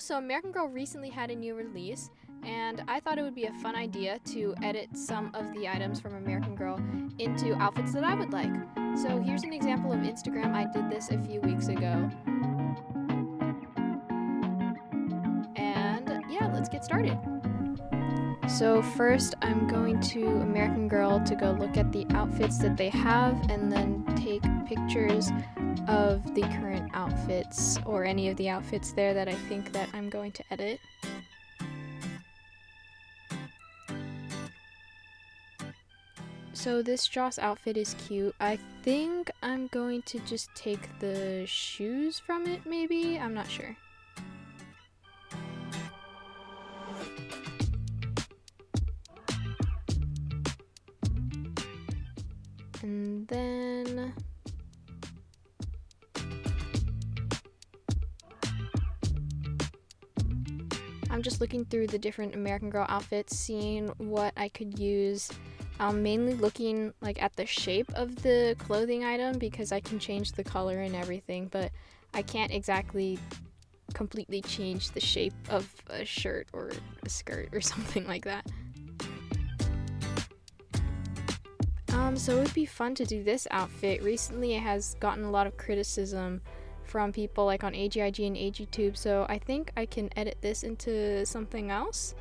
So American Girl recently had a new release, and I thought it would be a fun idea to edit some of the items from American Girl into outfits that I would like. So here's an example of Instagram. I did this a few weeks ago. And yeah, let's get started. So first I'm going to American Girl to go look at the outfits that they have and then take pictures of the current outfits or any of the outfits there that I think that I'm going to edit. So this Joss outfit is cute. I think I'm going to just take the shoes from it maybe? I'm not sure. And then... I'm just looking through the different American Girl outfits, seeing what I could use. I'm mainly looking like at the shape of the clothing item because I can change the color and everything, but I can't exactly completely change the shape of a shirt or a skirt or something like that. Um, so it would be fun to do this outfit. Recently it has gotten a lot of criticism from people like on AGIG and AGTube, so I think I can edit this into something else.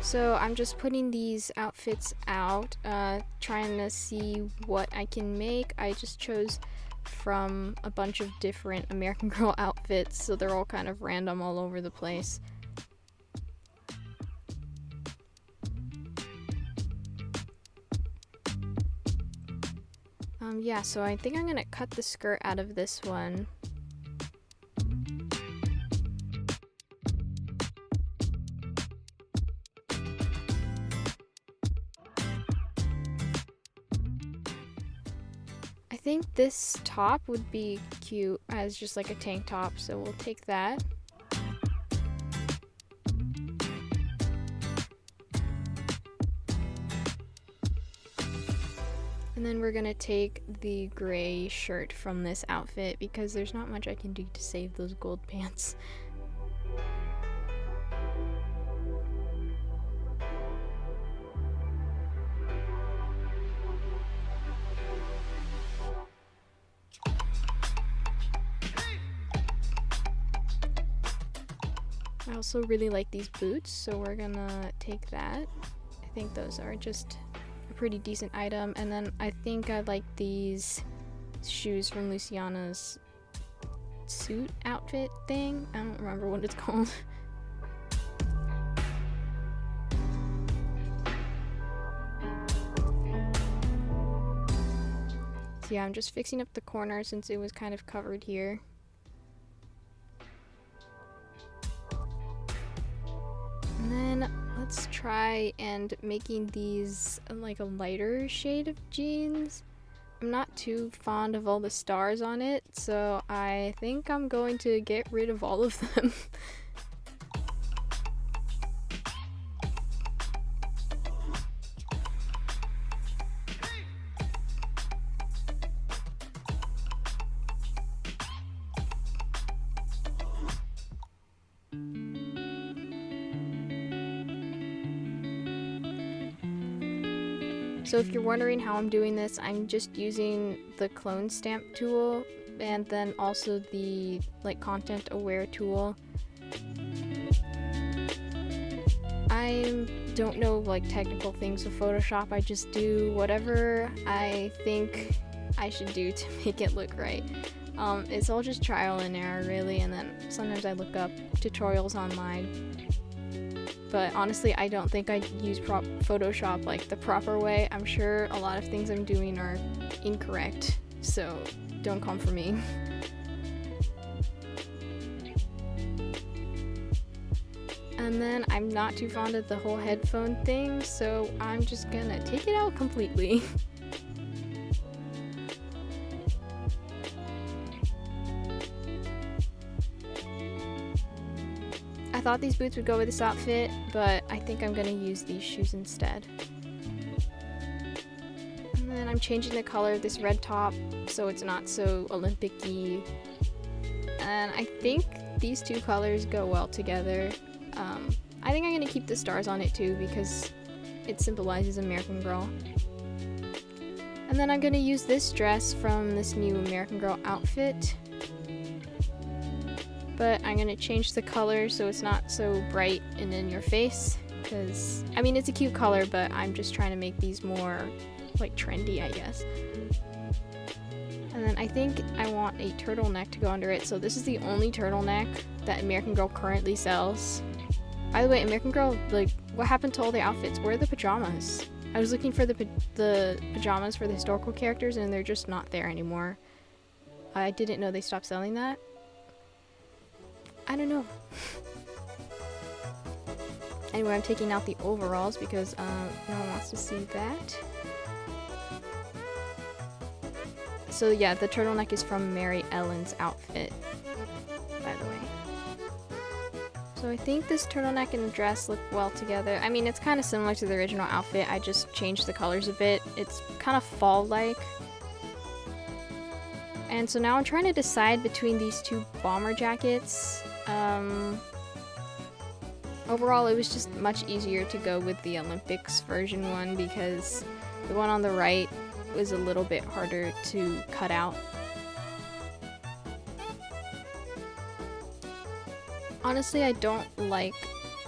So I'm just putting these outfits out, uh, trying to see what I can make. I just chose from a bunch of different American Girl outfits, so they're all kind of random all over the place. Um, yeah, so I think I'm gonna cut the skirt out of this one. I think this top would be cute as just like a tank top, so we'll take that. Then we're gonna take the gray shirt from this outfit because there's not much I can do to save those gold pants. I also really like these boots, so we're gonna take that. I think those are just a pretty decent item. And then I think I like these shoes from Luciana's suit outfit thing. I don't remember what it's called. so yeah, I'm just fixing up the corner since it was kind of covered here. And then let's try and making these like a lighter shade of jeans. I'm not too fond of all the stars on it, so I think I'm going to get rid of all of them. So if you're wondering how I'm doing this, I'm just using the clone stamp tool and then also the like content aware tool. I don't know like technical things of Photoshop, I just do whatever I think I should do to make it look right. Um, it's all just trial and error really and then sometimes I look up tutorials online but honestly I don't think I use Photoshop like the proper way. I'm sure a lot of things I'm doing are incorrect, so don't come for me. and then I'm not too fond of the whole headphone thing, so I'm just gonna take it out completely. I thought these boots would go with this outfit, but I think I'm gonna use these shoes instead. And then I'm changing the color of this red top so it's not so Olympic-y. And I think these two colors go well together. Um, I think I'm to keep the stars on it too because it symbolizes American Girl. And then I'm to use this dress from this new American Girl outfit. But I'm to change the color so it's not so bright and in your face. Because, I mean, it's a cute color, but I'm just trying to make these more, like, trendy, I guess. And then I think I want a turtleneck to go under it. So this is the only turtleneck that American Girl currently sells. By the way, American Girl, like, what happened to all the outfits? Where are the pajamas? I was looking for the, the pajamas for the historical characters and they're just not there anymore. I didn't know they stopped selling that. I don't know. anyway, I'm taking out the overalls because um, no one wants to see that. So yeah, the turtleneck is from Maryellen's outfit, by the way. So I think this turtleneck and dress look well together. I mean, it's kind of similar to the original outfit. I just changed the colors a bit. It's kind of fall-like. And so now I'm trying to decide between these two bomber jackets. Um, overall, it was just much easier to go with the Olympics version one because the one on the right was a little bit harder to cut out. Honestly, I don't like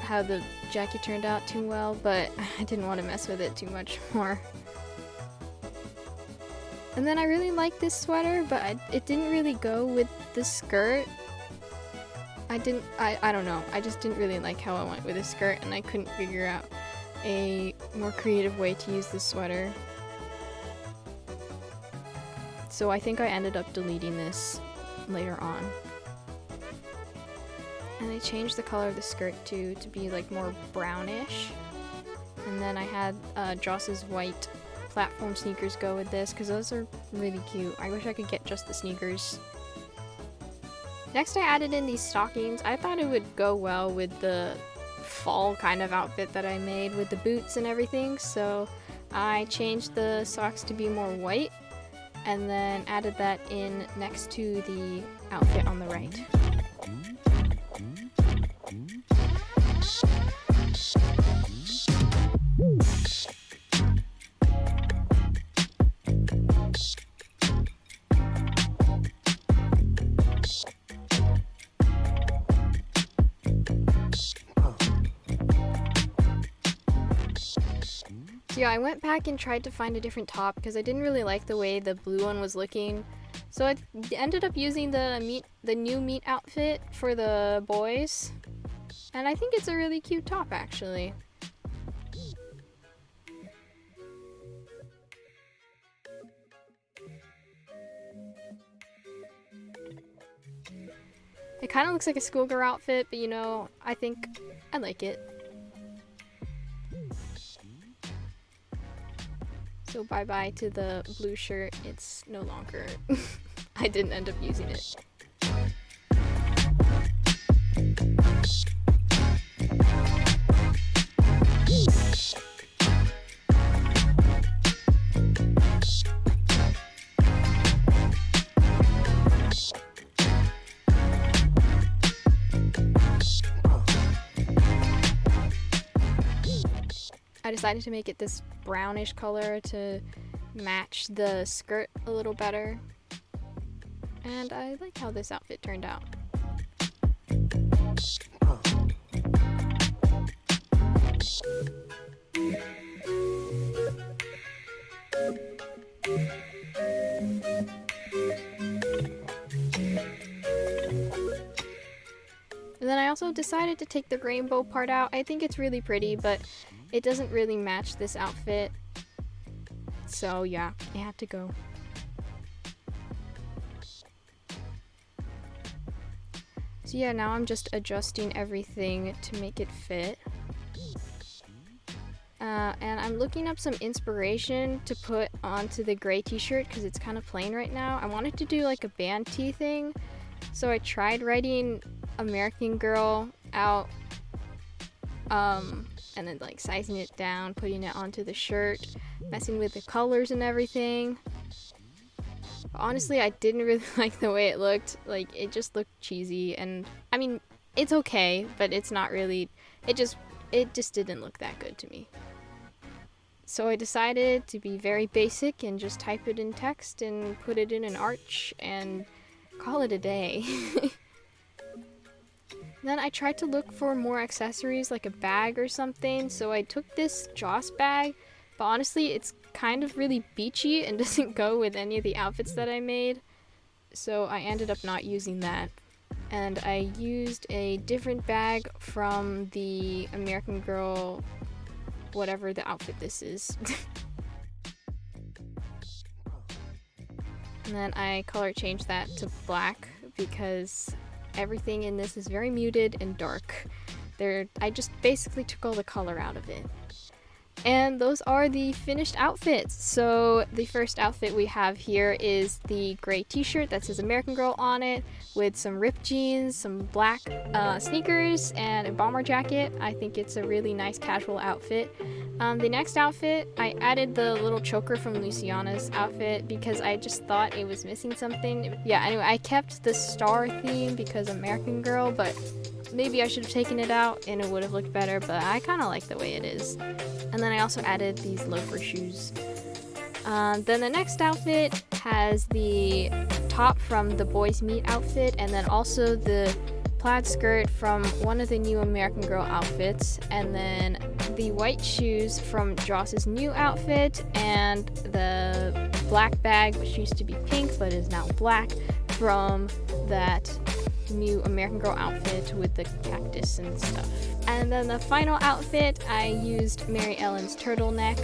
how the jacket turned out too well, but I didn't want to mess with it too much more. And then I really like this sweater, but I, it didn't really go with the skirt. I didn't, I, I don't know, I just didn't really like how I went with the skirt and I couldn't figure out a more creative way to use the sweater. So I think I ended up deleting this later on. And I changed the color of the skirt too to be like more brownish. And then I had uh, Joss's white platform sneakers go with this because those are really cute. I wish I could get just the sneakers. Next I added in these stockings. I thought it would go well with the fall kind of outfit that I made with the boots and everything. So I changed the socks to be more white and then added that in next to the outfit on the right. I went back and tried to find a different top because I didn't really like the way the blue one was looking. So I ended up using the meet, the new meet outfit for the boys. And I think it's a really cute top actually. It kind of looks like a schoolgirl outfit, but you know, I think I like it. So bye bye to the blue shirt. It's no longer. I didn't end up using it. Decided to make it this brownish color to match the skirt a little better. And I like how this outfit turned out. And then I also decided to take the rainbow part out. I think it's really pretty, but it doesn't really match this outfit. So yeah, it had to go. So yeah, now I'm just adjusting everything to make it fit. Uh, and I'm looking up some inspiration to put onto the gray t-shirt because it's kind of plain right now. I wanted to do like a band tee thing. So I tried writing American Girl out um, and then like sizing it down, putting it onto the shirt, messing with the colors and everything. Honestly, I didn't really like the way it looked. Like, it just looked cheesy, and I mean, it's okay, but it's not really, it just, it just didn't look that good to me. So I decided to be very basic and just type it in text and put it in an arch and call it a day. then I tried to look for more accessories like a bag or something, so I took this Joss bag, but honestly it's kind of really beachy and doesn't go with any of the outfits that I made, so I ended up not using that. And I used a different bag from the American Girl, whatever the outfit this is. and then I color changed that to black because everything in this is very muted and dark. There, I just basically took all the color out of it. And those are the finished outfits. So the first outfit we have here is the gray t-shirt that says American Girl on it with some ripped jeans, some black uh, sneakers, and a bomber jacket. I think it's a really nice casual outfit. Um, the next outfit, I added the little choker from Luciana's outfit because I just thought it was missing something. Yeah, anyway, I kept the star theme because American Girl, but maybe I should have taken it out and it would have looked better, but I kind of like the way it is. And then I also added these loafer shoes. Um, then the next outfit has the top from the Boys Meet outfit and then also the plaid skirt from one of the new American Girl outfits and then the white shoes from Joss's new outfit and the black bag which used to be pink but is now black from that new American Girl outfit with the cactus and stuff. And then the final outfit, I used Maryellen's turtleneck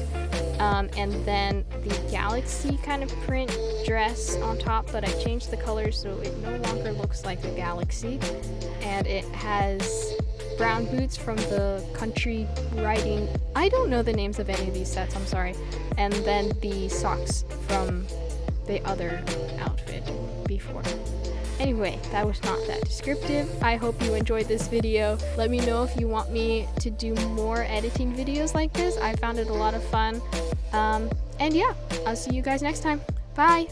um, and then the galaxy kind of print dress on top, but I changed the color so it no longer looks like a galaxy. And it has brown boots from the country riding. I don't know the names of any of these sets, I'm sorry. And then the socks from the other outfit before. Anyway, that was not that descriptive. I hope you enjoyed this video. Let me know if you want me to do more editing videos like this. I found it a lot of fun. Um, and yeah, I'll see you guys next time. Bye!